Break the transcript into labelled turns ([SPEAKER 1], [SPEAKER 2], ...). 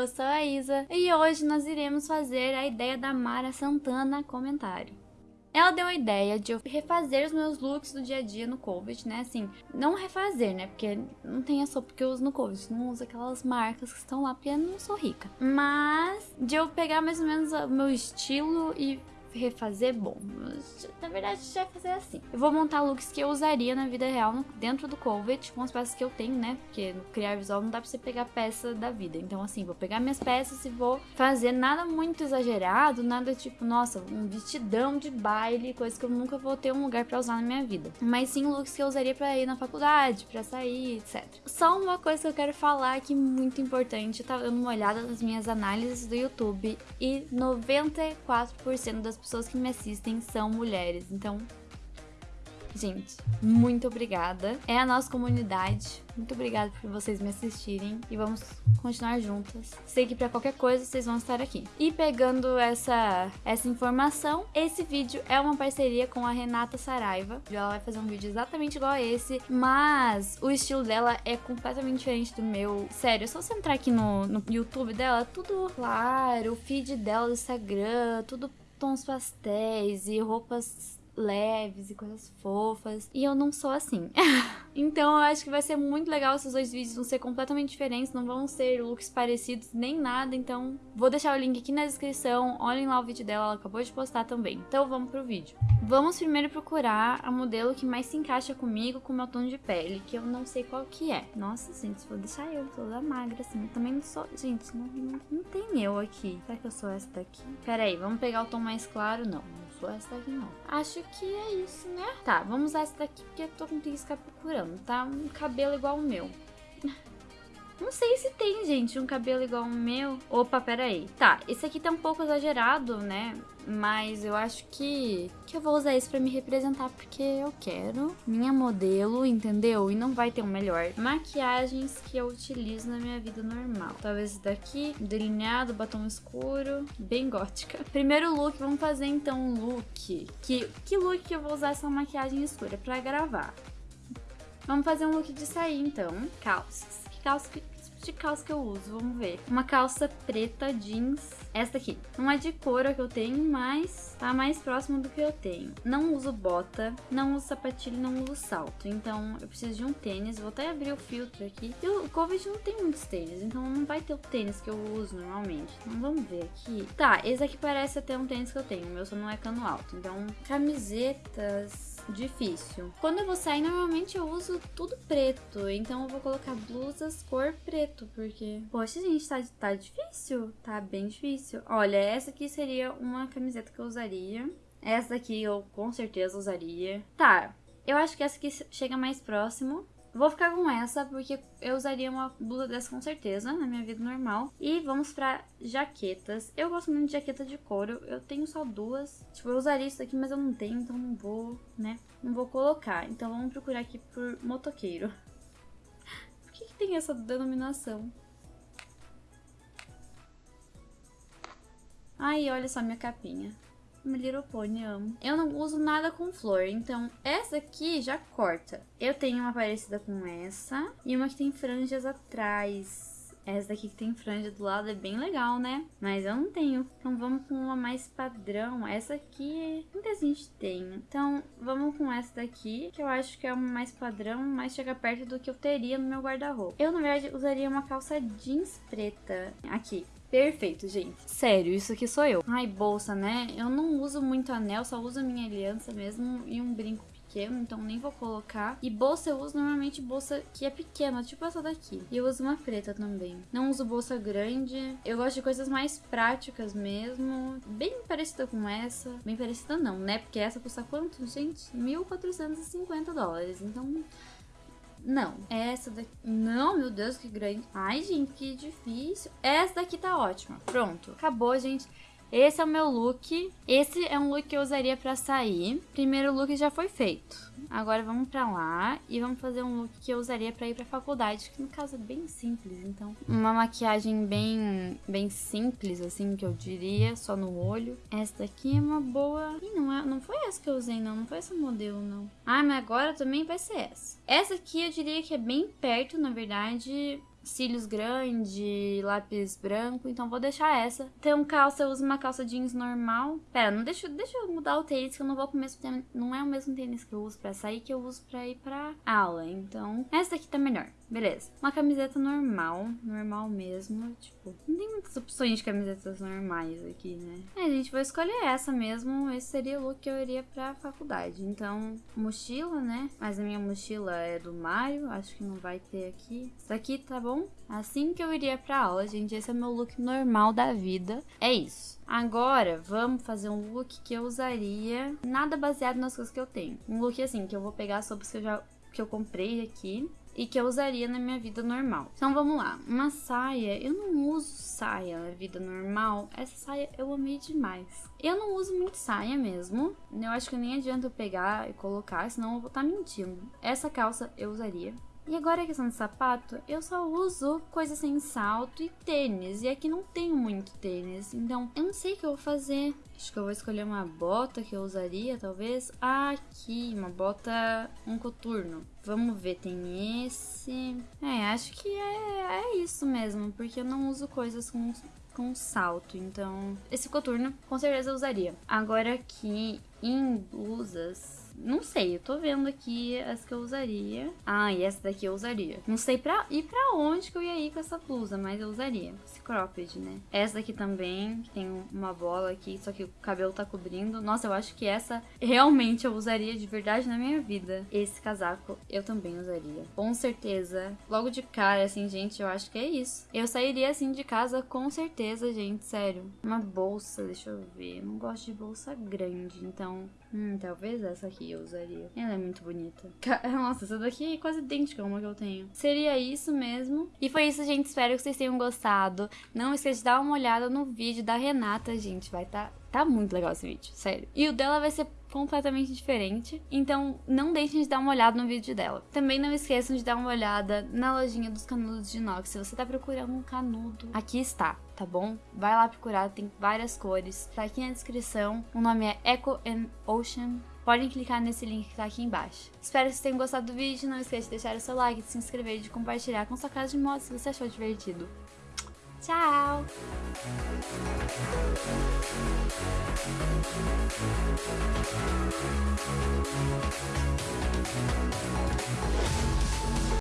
[SPEAKER 1] eu sou a Isa e hoje nós iremos fazer a ideia da Mara Santana comentário. Ela deu a ideia de eu refazer os meus looks do dia a dia no Covid, né? Assim, não refazer, né? Porque não tem a sopa que eu uso no Covid. Não uso aquelas marcas que estão lá porque eu não sou rica. Mas de eu pegar mais ou menos o meu estilo e refazer, bom, na verdade já vai fazer assim. Eu vou montar looks que eu usaria na vida real dentro do Covet, com as peças que eu tenho, né? Porque no criar visual não dá pra você pegar peça da vida. Então, assim, vou pegar minhas peças e vou fazer nada muito exagerado, nada tipo, nossa, um vestidão de baile, coisa que eu nunca vou ter um lugar pra usar na minha vida. Mas sim looks que eu usaria pra ir na faculdade, pra sair, etc. Só uma coisa que eu quero falar aqui muito importante, tá dando uma olhada nas minhas análises do YouTube e 94% das pessoas que me assistem são mulheres. Então, gente, muito obrigada. É a nossa comunidade. Muito obrigada por vocês me assistirem e vamos continuar juntas. Sei que para qualquer coisa vocês vão estar aqui. E pegando essa essa informação, esse vídeo é uma parceria com a Renata Saraiva. Ela vai fazer um vídeo exatamente igual a esse, mas o estilo dela é completamente diferente do meu. Sério, é só você entrar aqui no, no YouTube dela, tudo claro, o feed dela do Instagram, tudo tons pastéis e roupas leves e coisas fofas. E eu não sou assim. então eu acho que vai ser muito legal esses dois vídeos vão ser completamente diferentes, não vão ser looks parecidos nem nada. Então vou deixar o link aqui na descrição. Olhem lá o vídeo dela, ela acabou de postar também. Então vamos pro vídeo. Vamos primeiro procurar a modelo que mais se encaixa comigo, com o meu tom de pele, que eu não sei qual que é. Nossa, gente, vou deixar eu toda magra assim. Eu também não sou... Gente, não, não, não tem eu aqui. Será que eu sou essa daqui? Pera aí, vamos pegar o tom mais claro? Não, essa daqui não. Acho que é isso, né? Tá, vamos usar essa daqui porque eu tô com que ficar procurando, tá? Um cabelo igual o meu. Não sei se tem, gente, um cabelo igual o meu. Opa, peraí. Tá, esse aqui tá um pouco exagerado, né? Mas eu acho que, que eu vou usar esse pra me representar porque eu quero. Minha modelo, entendeu? E não vai ter um melhor. Maquiagens que eu utilizo na minha vida normal. Talvez esse daqui, delineado, batom escuro, bem gótica. Primeiro look, vamos fazer então um look. Que, que look que eu vou usar essa maquiagem escura? Pra gravar. Vamos fazer um look de sair então. Calças. Que calça que de calça que eu uso, vamos ver. Uma calça preta jeans, essa aqui. Não é de couro que eu tenho, mas tá mais próximo do que eu tenho. Não uso bota, não uso sapatilha, não uso salto. Então eu preciso de um tênis, vou até abrir o filtro aqui. E o Covid não tem muitos tênis, então não vai ter o tênis que eu uso normalmente. Então vamos ver aqui. Tá, esse aqui parece até um tênis que eu tenho, o meu só não é cano alto. Então, camisetas difícil. Quando eu vou sair, normalmente eu uso tudo preto. Então eu vou colocar blusas cor preto, porque... Poxa, gente, tá, tá difícil. Tá bem difícil. Olha, essa aqui seria uma camiseta que eu usaria. Essa daqui eu com certeza usaria. Tá, eu acho que essa aqui chega mais próximo. Vou ficar com essa, porque eu usaria uma blusa dessa com certeza na minha vida normal. E vamos pra jaquetas. Eu gosto muito de jaqueta de couro, eu tenho só duas. Tipo, eu usaria isso aqui, mas eu não tenho, então não vou, né? Não vou colocar. Então vamos procurar aqui por motoqueiro. Por que, que tem essa denominação? Aí, olha só minha capinha. My Little Pony, amo. Eu não uso nada com flor, então essa aqui já corta. Eu tenho uma parecida com essa e uma que tem franjas atrás. Essa daqui que tem franja do lado é bem legal, né? Mas eu não tenho. Então vamos com uma mais padrão. Essa aqui muita gente tem. Então vamos com essa daqui, que eu acho que é uma mais padrão, mas chega perto do que eu teria no meu guarda-roupa. Eu, na verdade, usaria uma calça jeans preta. Aqui. Perfeito, gente. Sério, isso aqui sou eu. Ai, bolsa, né? Eu não uso muito anel, só uso minha aliança mesmo e um brinco pequeno, então nem vou colocar. E bolsa eu uso normalmente bolsa que é pequena, tipo essa daqui. E eu uso uma preta também. Não uso bolsa grande. Eu gosto de coisas mais práticas mesmo. Bem parecida com essa. Bem parecida não, né? Porque essa custa quanto, gente? 1.450 dólares. Então não. Essa daqui. Não, meu Deus, que grande. Ai, gente, que difícil. Essa daqui tá ótima. Pronto. Acabou, gente. Esse é o meu look. Esse é um look que eu usaria pra sair. Primeiro look já foi feito. Agora vamos pra lá e vamos fazer um look que eu usaria pra ir pra faculdade, que no caso é bem simples, então. Uma maquiagem bem, bem simples, assim, que eu diria, só no olho. Essa daqui é uma boa... Ih, não, é, não foi essa que eu usei, não. Não foi esse modelo, não. Ah, mas agora também vai ser essa. Essa aqui eu diria que é bem perto, na verdade cílios grande, lápis branco, então vou deixar essa. Então, calça, eu uso uma calça jeans normal. Pera, não deixa, deixa eu mudar o tênis, que eu não vou com o mesmo tênis, não é o mesmo tênis que eu uso pra sair, que eu uso pra ir pra aula. Então, essa daqui tá melhor. Beleza. Uma camiseta normal, normal mesmo, tipo, não tem muitas opções de camisetas normais aqui, né? É, gente, vou escolher essa mesmo, esse seria o look que eu iria pra faculdade. Então, mochila, né? Mas a minha mochila é do Mario, acho que não vai ter aqui. Isso aqui tá bom? Assim que eu iria pra aula, gente, esse é meu look normal da vida. É isso. Agora, vamos fazer um look que eu usaria, nada baseado nas coisas que eu tenho. Um look assim, que eu vou pegar sobre que eu já que eu comprei aqui e que eu usaria na minha vida normal. Então vamos lá, uma saia, eu não uso saia na vida normal, essa saia eu amei demais. Eu não uso muito saia mesmo, eu acho que nem adianta eu pegar e colocar, senão eu vou estar tá mentindo. Essa calça eu usaria. E agora a questão de sapato, eu só uso coisas sem salto e tênis. E aqui não tenho muito tênis. Então, eu não sei o que eu vou fazer. Acho que eu vou escolher uma bota que eu usaria, talvez. Ah, aqui, uma bota um coturno. Vamos ver, tem esse. É, acho que é, é isso mesmo, porque eu não uso coisas com com salto, então esse coturno com certeza eu usaria. Agora aqui em blusas, não sei, eu tô vendo aqui as que eu usaria. Ah, e essa daqui eu usaria. Não sei pra ir pra onde que eu ia ir com essa blusa, mas eu usaria. Esse cropped, né? Essa daqui também, que tem uma bola aqui, só que o cabelo tá cobrindo. Nossa, eu acho que essa realmente eu usaria de verdade na minha vida. Esse casaco eu também usaria. Com certeza. Logo de cara, assim, gente, eu acho que é isso. Eu sairia assim de casa com certeza, gente, sério. Uma bolsa, deixa eu ver. Eu não gosto de bolsa grande, então Hum, talvez essa aqui eu usaria. Ela é muito bonita. Nossa, essa daqui é quase idêntica a uma que eu tenho. Seria isso mesmo. E foi isso, gente. Espero que vocês tenham gostado. Não esqueça de dar uma olhada no vídeo da Renata, gente. Vai estar... Tá... Tá muito legal esse vídeo, sério. E o dela vai ser completamente diferente. Então, não deixem de dar uma olhada no vídeo dela. Também não esqueçam de dar uma olhada na lojinha dos canudos de inox. Se você tá procurando um canudo, aqui está, tá bom? Vai lá procurar, tem várias cores. Tá aqui na descrição. O nome é Eco and Ocean. Podem clicar nesse link que tá aqui embaixo. Espero que vocês tenham gostado do vídeo. Não esqueça de deixar o seu like, de se inscrever e de compartilhar com sua casa de moto se você achou divertido. Tchau!